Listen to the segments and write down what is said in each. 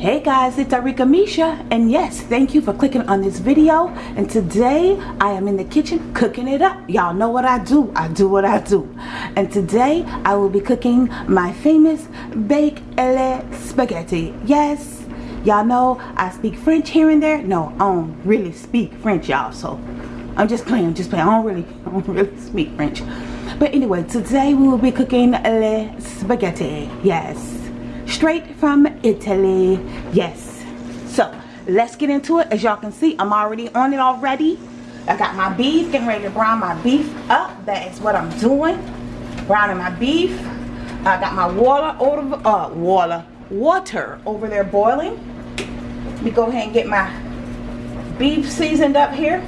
Hey guys, it's Arika Misha and yes, thank you for clicking on this video and today I am in the kitchen cooking it up. Y'all know what I do. I do what I do. And today I will be cooking my famous baked ele spaghetti. Yes, y'all know I speak French here and there. No, I don't really speak French y'all so I'm just playing, I'm just playing. I don't really, I don't really speak French. But anyway, today we will be cooking le spaghetti. Yes straight from Italy. Yes. So let's get into it. As y'all can see, I'm already on it already. I got my beef, getting ready to brown my beef up. That is what I'm doing. Browning my beef. I got my water over uh water water over there boiling. Let me go ahead and get my beef seasoned up here.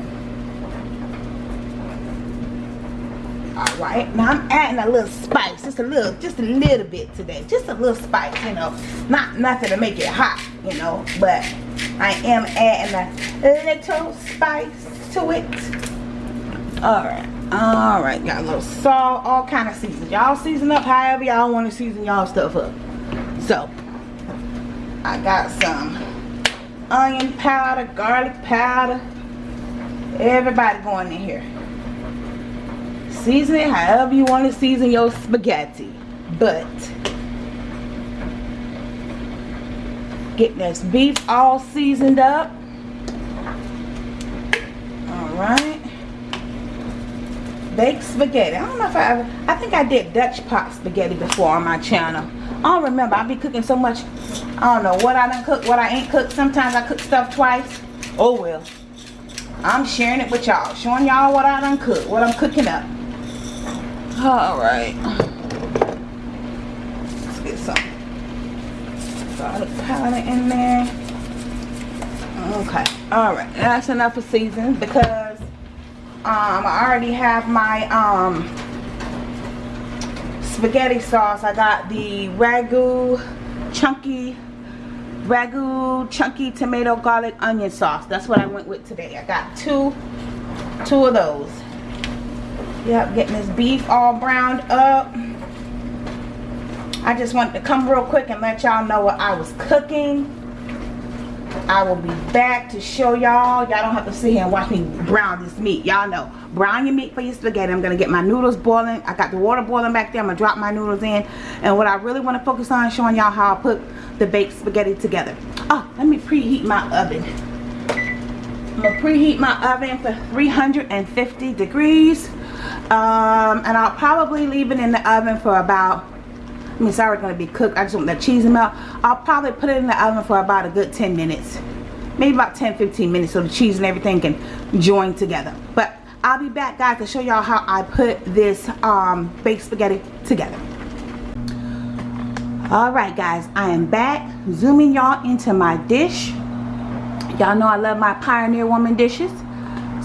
All right now i'm adding a little spice just a little just a little bit today just a little spice you know. Not nothing to make it hot you know but i am adding a little spice to it. All right all right got a little salt all kind of season y'all season up however y'all want to season y'all stuff up. So i got some onion powder garlic powder. Everybody going in here season it however you want to season your spaghetti. But getting this beef all seasoned up. All right baked spaghetti. I don't know if I ever I think I did Dutch pot spaghetti before on my channel. I don't remember. I be cooking so much I don't know what I done cook what I ain't cooked. Sometimes I cook stuff twice. Oh well. I'm sharing it with y'all showing y'all what I done cook what I'm cooking up all right. Let's get some garlic powder in there. Okay. All right. That's enough of season because um i already have my um spaghetti sauce. I got the ragu chunky ragu chunky tomato garlic onion sauce. That's what i went with today. I got two two of those Yep, getting this beef all browned up. I just wanted to come real quick and let y'all know what I was cooking. I will be back to show y'all. Y'all don't have to sit here and watch me brown this meat. Y'all know. Brown your meat for your spaghetti. I'm going to get my noodles boiling. I got the water boiling back there. I'm going to drop my noodles in. And what I really want to focus on is showing y'all how I put the baked spaghetti together. Oh, let me preheat my oven. I'm going to preheat my oven for 350 degrees um, and I'll probably leave it in the oven for about I mean it's already going to be cooked. I just want the cheese to melt. I'll probably put it in the oven for about a good 10 minutes. Maybe about 10-15 minutes so the cheese and everything can join together. But I'll be back guys to show y'all how I put this um, baked spaghetti together. Alright guys I am back. Zooming y'all into my dish. Y'all know I love my Pioneer Woman dishes.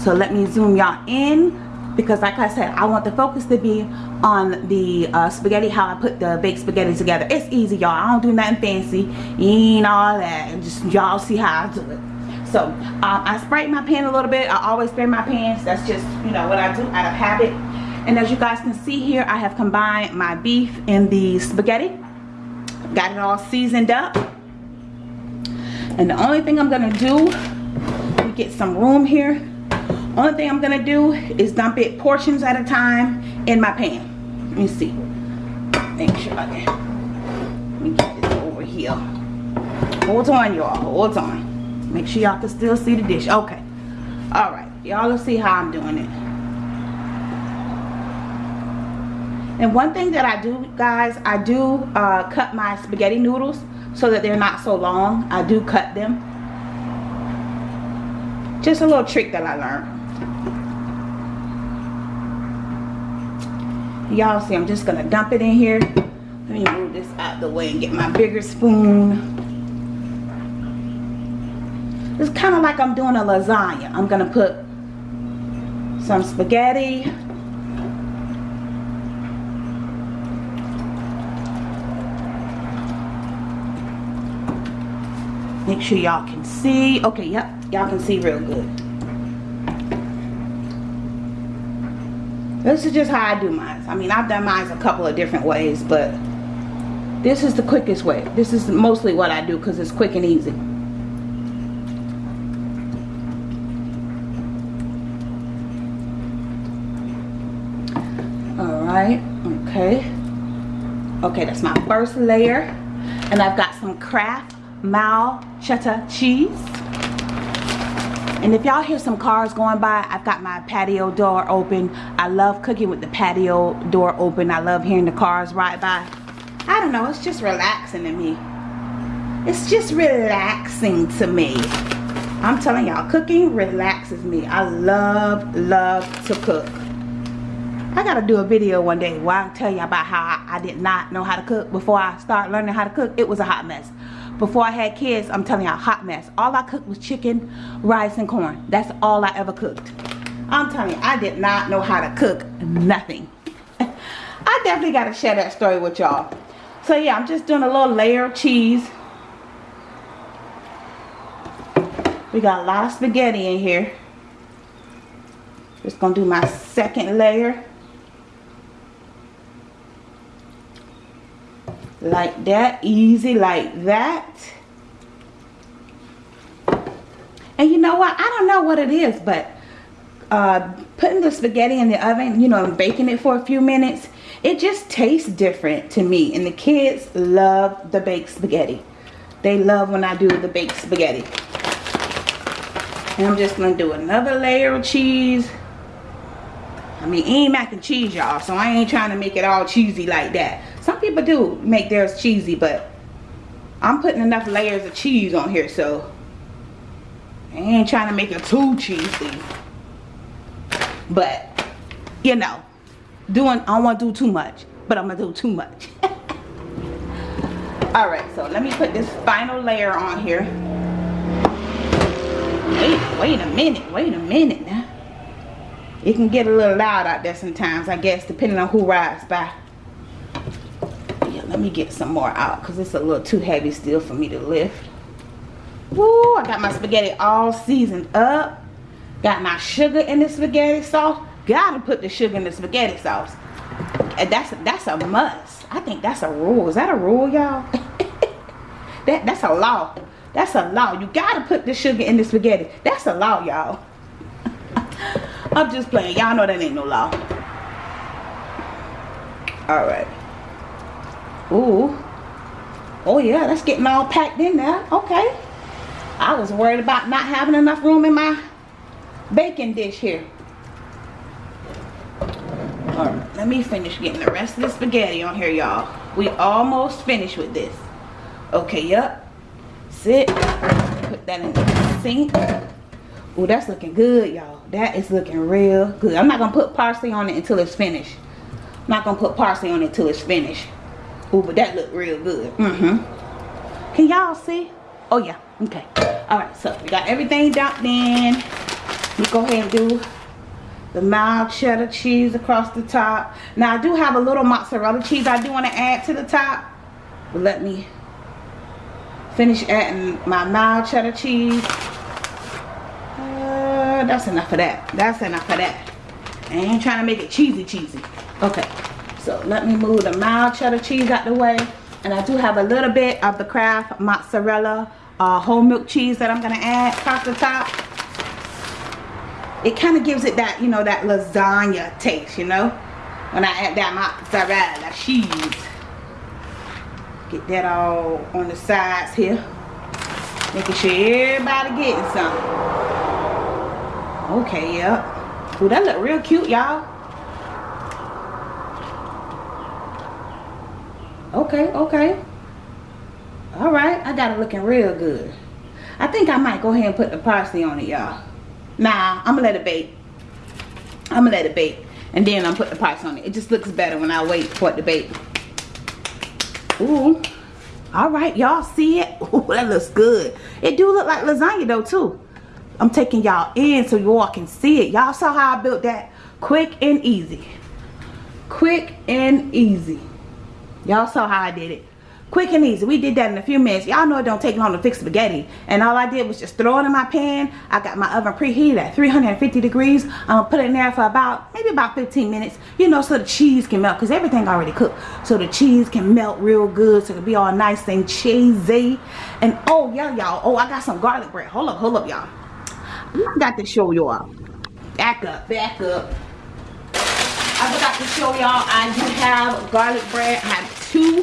So let me zoom y'all in because like I said I want the focus to be on the uh, spaghetti how I put the baked spaghetti together. It's easy y'all. I don't do nothing fancy. Ain't all that And just y'all see how I do it. So um, I sprayed my pan a little bit. I always spray my pans. That's just you know what I do out of habit. And as you guys can see here I have combined my beef and the spaghetti. Got it all seasoned up. And the only thing I'm gonna do we get some room here only thing I'm gonna do is dump it portions at a time in my pan. Let me see. Make sure I can. Let me get this over here. Hold on, y'all. Hold on. Make sure y'all can still see the dish. Okay. All right. Y'all will see how I'm doing it. And one thing that I do, guys, I do uh, cut my spaghetti noodles so that they're not so long. I do cut them. Just a little trick that I learned. Y'all see i'm just gonna dump it in here. Let me move this out the way and get my bigger spoon. It's kind of like i'm doing a lasagna. I'm gonna put some spaghetti. Make sure y'all can see. Okay yep y'all can see real good this is just how I do mine. I mean I've done mine a couple of different ways but this is the quickest way. This is mostly what I do because it's quick and easy. All right okay. Okay that's my first layer. And I've got some Kraft Mal cheddar cheese and if y'all hear some cars going by I've got my patio door open. I love cooking with the patio door open. I love hearing the cars ride by. I don't know it's just relaxing to me. It's just relaxing to me. I'm telling y'all cooking relaxes me. I love love to cook. I gotta do a video one day where I tell you about how I, I did not know how to cook. Before I started learning how to cook. It was a hot mess. Before I had kids, I'm telling a hot mess. All I cooked was chicken, rice, and corn. That's all I ever cooked. I'm telling you, I did not know how to cook nothing. I definitely gotta share that story with y'all. So yeah, I'm just doing a little layer of cheese. We got a lot of spaghetti in here. Just gonna do my second layer. Like that easy like that. And you know what? I don't know what it is but uh, putting the spaghetti in the oven you know and baking it for a few minutes it just tastes different to me. And the kids love the baked spaghetti. They love when I do the baked spaghetti. And I'm just gonna do another layer of cheese. I mean ain't mac and cheese y'all so I ain't trying to make it all cheesy like that people do make theirs cheesy, but I'm putting enough layers of cheese on here, so I ain't trying to make it too cheesy. But, you know, doing, I don't want to do too much, but I'm going to do too much. Alright, so let me put this final layer on here. Wait, wait a minute, wait a minute now. It can get a little loud out there sometimes, I guess, depending on who rides by let me get some more out because it's a little too heavy still for me to lift. Woo, I got my spaghetti all seasoned up. Got my sugar in the spaghetti sauce. Gotta put the sugar in the spaghetti sauce. And that's that's a must. I think that's a rule. Is that a rule y'all? That that's a law. That's a law. You gotta put the sugar in the spaghetti. That's a law y'all. I'm just playing. Y'all know that ain't no law. All right Ooh. Oh yeah, that's getting all packed in there. Okay. I was worried about not having enough room in my baking dish here. Alright, let me finish getting the rest of the spaghetti on here, y'all. We almost finished with this. Okay, yep. Sit. Put that in the sink. Oh, that's looking good, y'all. That is looking real good. I'm not going to put parsley on it until it's finished. I'm not going to put parsley on it until it's finished. Oh, but that looked real good. Mm-hmm. Can y'all see? Oh, yeah. Okay. All right. So, we got everything dumped in. We go ahead and do the mild cheddar cheese across the top. Now, I do have a little mozzarella cheese I do want to add to the top. But let me finish adding my mild cheddar cheese. Uh, that's enough of that. That's enough of that. I ain't trying to make it cheesy cheesy. Okay. So let me move the mild cheddar cheese out the way. And I do have a little bit of the Kraft mozzarella uh, whole milk cheese that I'm going to add across the top. It kind of gives it that, you know, that lasagna taste, you know. When I add that mozzarella cheese. Get that all on the sides here. Making sure everybody getting some. Okay, yep. Ooh, that look real cute, y'all. Okay, okay. All right, I got it looking real good. I think I might go ahead and put the parsley on it, y'all. Nah, I'm gonna let it bake. I'm gonna let it bake. And then I'm put the parsley on it. It just looks better when I wait for it to bake. Ooh. All right, y'all see it? Ooh, that looks good. It do look like lasagna though, too. I'm taking y'all in so you all can see it. Y'all saw how I built that quick and easy. Quick and easy. Y'all saw how I did it. quick and easy. We did that in a few minutes. Y'all know it don't take long to fix spaghetti. And all I did was just throw it in my pan. I got my oven preheated at 350 degrees. I'm gonna put it in there for about maybe about 15 minutes you know so the cheese can melt because everything already cooked. So the cheese can melt real good so it'll be all nice and cheesy. And oh yeah y'all. Oh I got some garlic bread. Hold up hold up y'all. I got to show y'all. Back up back up. I forgot to show y'all. I do have garlic bread. I have two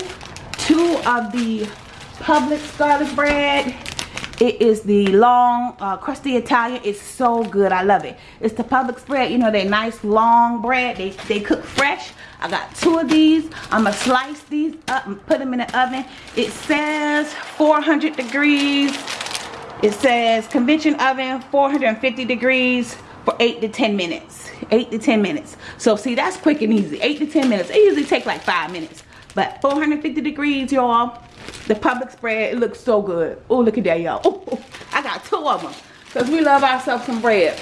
two of the Publix garlic bread. It is the long, uh, crusty Italian. It's so good. I love it. It's the Publix bread. You know, they nice long bread. They, they cook fresh. I got two of these. I'm going to slice these up and put them in the oven. It says 400 degrees. It says convection oven 450 degrees for 8 to 10 minutes. 8 to 10 minutes. So see, that's quick and easy. 8 to 10 minutes. It usually takes like 5 minutes. But 450 degrees, y'all. The Publix bread, it looks so good. Oh, look at that, y'all. Oh, I got two of them. Because we love ourselves some bread.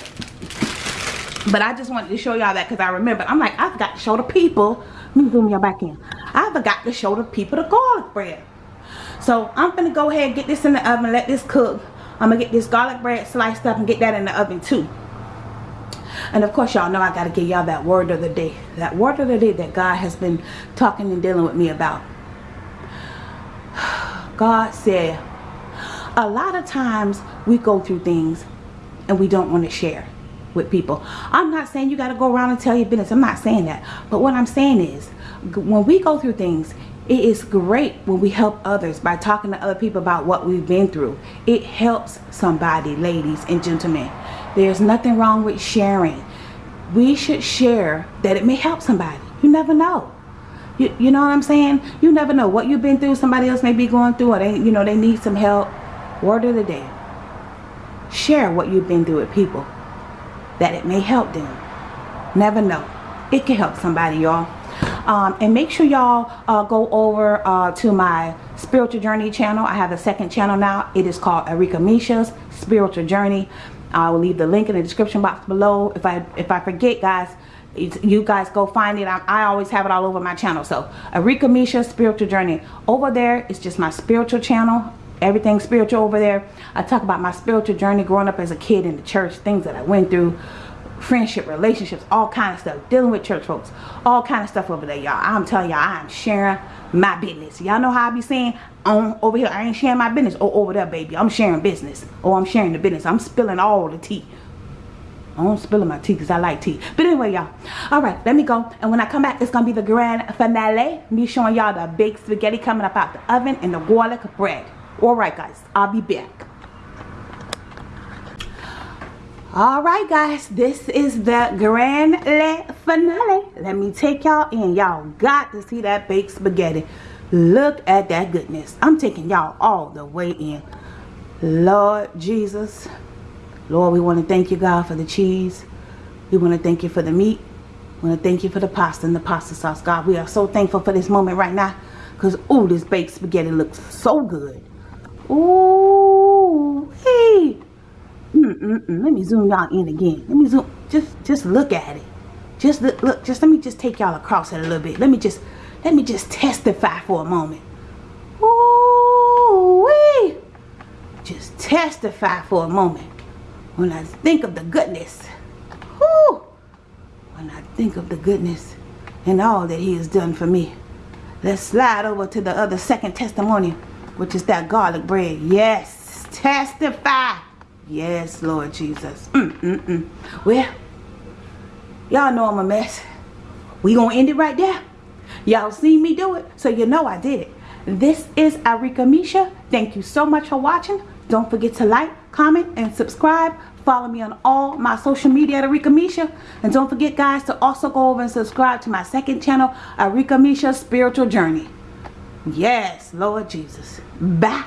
But I just wanted to show y'all that because I remember. I'm like, I forgot to show the people. Let me zoom y'all back in. I forgot to show the people the garlic bread. So I'm going to go ahead and get this in the oven. Let this cook. I'm going to get this garlic bread sliced up and get that in the oven too. And of course, y'all know I got to give y'all that word of the day. That word of the day that God has been talking and dealing with me about. God said, a lot of times we go through things and we don't want to share with people. I'm not saying you got to go around and tell your business. I'm not saying that. But what I'm saying is, when we go through things, it is great when we help others by talking to other people about what we've been through. It helps somebody, ladies and gentlemen. There's nothing wrong with sharing. We should share that it may help somebody. You never know. You, you know what I'm saying? You never know what you've been through. Somebody else may be going through or they, you know, they need some help. Word of the day. Share what you've been through with people. That it may help them. Never know. It can help somebody, y'all. Um, and make sure y'all uh, go over uh, to my spiritual journey channel. I have a second channel now. It is called Arika Misha's spiritual journey. I will leave the link in the description box below. If I if I forget, guys, you guys go find it. I, I, always have it all over my channel. So, Arika Misha Spiritual Journey. Over there, it's just my spiritual channel. Everything spiritual over there. I talk about my spiritual journey growing up as a kid in the church. Things that I went through. Friendship, relationships, all kind of stuff. Dealing with church folks. All kind of stuff over there, y'all. I'm telling y'all, I'm sharing my business. Y'all know how I be saying, on over here, I ain't sharing my business. Oh, over there, baby, I'm sharing business. Oh, I'm sharing the business. I'm spilling all the tea. I don't spill my tea because I like tea. But anyway, y'all. All right, let me go. And when I come back, it's going to be the grand finale. Me showing y'all the baked spaghetti coming up out the oven and the garlic bread. All right, guys. I'll be back. All right, guys. This is the grand finale. Let me take y'all in. Y'all got to see that baked spaghetti. Look at that goodness. I'm taking y'all all the way in. Lord Jesus. Lord, we want to thank you, God, for the cheese. We want to thank you for the meat. We want to thank you for the pasta and the pasta sauce. God, we are so thankful for this moment right now. Because, oh, this baked spaghetti looks so good. Ooh, hey. Mm -mm -mm. Let me zoom y'all in again. Let me zoom. Just, just look at it. Just look, look. Just let me just take y'all across it a little bit. Let me just let me just testify for a moment. Ooh, wee. Just testify for a moment. When I think of the goodness. Whoo, when I think of the goodness and all that he has done for me. Let's slide over to the other second testimony, which is that garlic bread. Yes, testify. Yes, Lord Jesus. Mm, mm, mm. Well, y'all know I'm a mess. We gonna end it right there. Y'all seen me do it, so you know I did it. This is Arika Misha. Thank you so much for watching. Don't forget to like, comment, and subscribe. Follow me on all my social media at Arika Misha. And don't forget, guys, to also go over and subscribe to my second channel, Arika Misha Spiritual Journey. Yes, Lord Jesus. Bye.